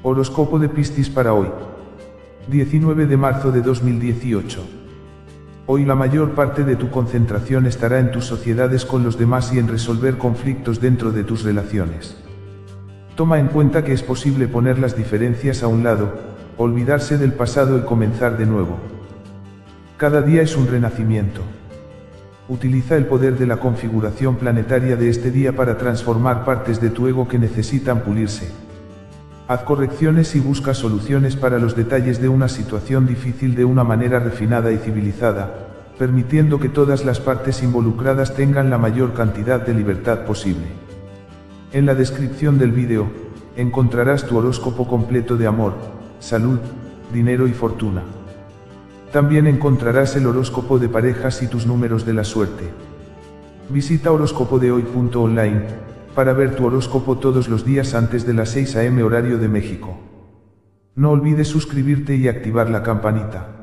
Horóscopo de Piscis para hoy. 19 de marzo de 2018. Hoy la mayor parte de tu concentración estará en tus sociedades con los demás y en resolver conflictos dentro de tus relaciones. Toma en cuenta que es posible poner las diferencias a un lado, olvidarse del pasado y comenzar de nuevo. Cada día es un renacimiento. Utiliza el poder de la configuración planetaria de este día para transformar partes de tu ego que necesitan pulirse. Haz correcciones y busca soluciones para los detalles de una situación difícil de una manera refinada y civilizada, permitiendo que todas las partes involucradas tengan la mayor cantidad de libertad posible. En la descripción del vídeo, encontrarás tu horóscopo completo de amor, salud, dinero y fortuna. También encontrarás el horóscopo de parejas y tus números de la suerte. Visita horóscopodehoy.online para ver tu horóscopo todos los días antes de las 6 am horario de México. No olvides suscribirte y activar la campanita.